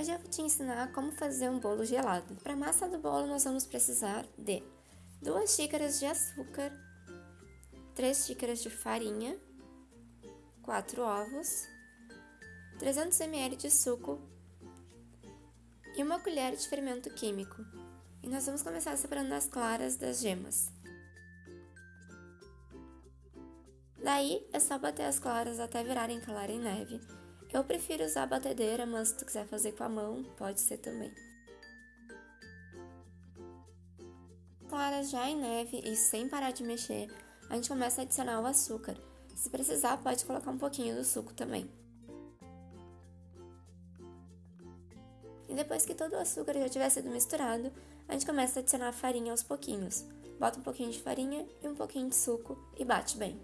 Hoje eu vou te ensinar como fazer um bolo gelado. Para a massa do bolo nós vamos precisar de 2 xícaras de açúcar, 3 xícaras de farinha, 4 ovos, 300 ml de suco e uma colher de fermento químico. E nós vamos começar separando as claras das gemas. Daí é só bater as claras até virarem clara em neve. Eu prefiro usar a batedeira, mas se tu quiser fazer com a mão, pode ser também. Claras já em neve e sem parar de mexer, a gente começa a adicionar o açúcar. Se precisar, pode colocar um pouquinho do suco também. E depois que todo o açúcar já tiver sido misturado, a gente começa a adicionar a farinha aos pouquinhos. Bota um pouquinho de farinha e um pouquinho de suco e bate bem.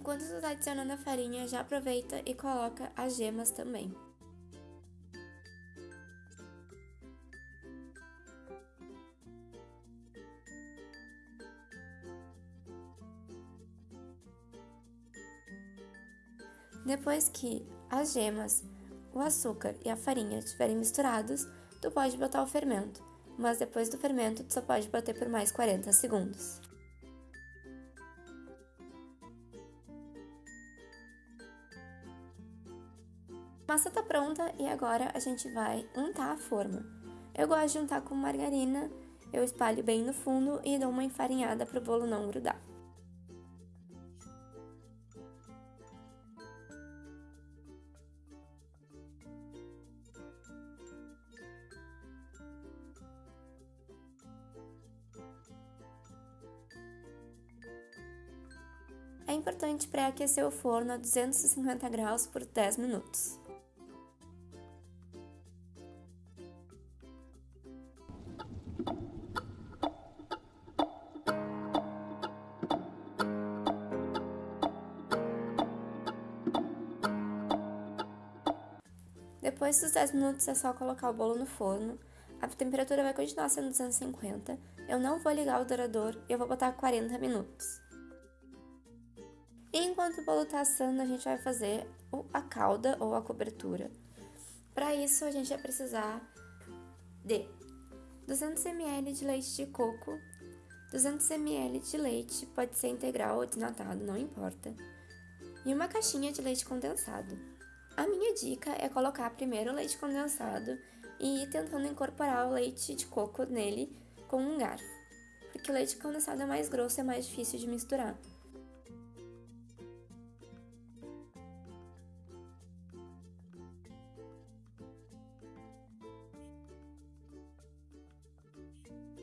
Enquanto tu tá adicionando a farinha, já aproveita e coloca as gemas também. Depois que as gemas, o açúcar e a farinha estiverem misturados, tu pode botar o fermento, mas depois do fermento tu só pode bater por mais 40 segundos. Massa tá pronta e agora a gente vai untar a forma. Eu gosto de untar com margarina, eu espalho bem no fundo e dou uma enfarinhada para o bolo não grudar. É importante pré-aquecer o forno a 250 graus por 10 minutos. Depois dos 10 minutos é só colocar o bolo no forno. A temperatura vai continuar sendo 250. Eu não vou ligar o dourador e eu vou botar 40 minutos. Enquanto o bolo está assando, a gente vai fazer a calda ou a cobertura. Para isso, a gente vai precisar de 200 ml de leite de coco, 200 ml de leite, pode ser integral ou desnatado, não importa, e uma caixinha de leite condensado. A minha dica é colocar primeiro o leite condensado e ir tentando incorporar o leite de coco nele com um garfo, porque o leite condensado é mais grosso e é mais difícil de misturar.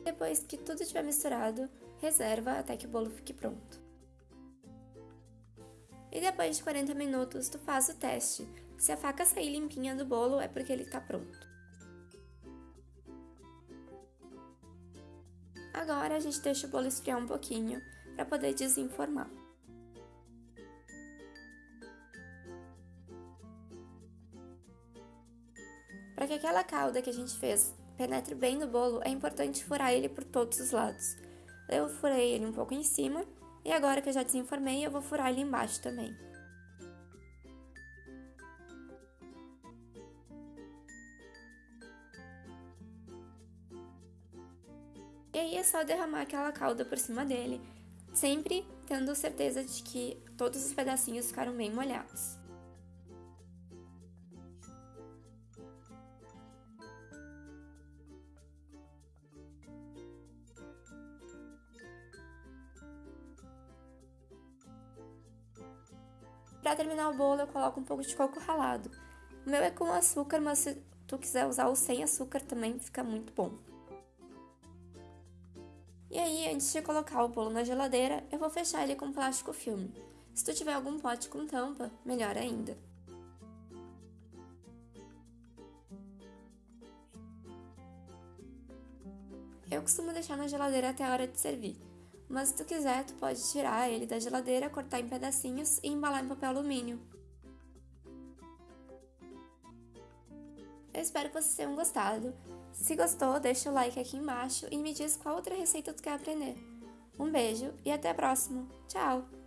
Depois que tudo estiver misturado, reserva até que o bolo fique pronto. E depois de 40 minutos, tu faz o teste. Se a faca sair limpinha do bolo, é porque ele está pronto. Agora a gente deixa o bolo esfriar um pouquinho para poder desenformar. Para que aquela calda que a gente fez penetre bem no bolo, é importante furar ele por todos os lados. Eu furei ele um pouco em cima e agora que eu já desenformei, eu vou furar ele embaixo também. E aí é só derramar aquela calda por cima dele, sempre tendo certeza de que todos os pedacinhos ficaram bem molhados. Para terminar o bolo, eu coloco um pouco de coco ralado. O meu é com açúcar, mas se tu quiser usar o sem açúcar também fica muito bom. E aí, antes de colocar o bolo na geladeira, eu vou fechar ele com plástico filme. Se tu tiver algum pote com tampa, melhor ainda. Eu costumo deixar na geladeira até a hora de servir mas se tu quiser, tu pode tirar ele da geladeira, cortar em pedacinhos e embalar em papel alumínio. Eu espero que vocês tenham gostado. Se gostou, deixa o like aqui embaixo e me diz qual outra receita tu quer aprender. Um beijo e até a próxima. Tchau!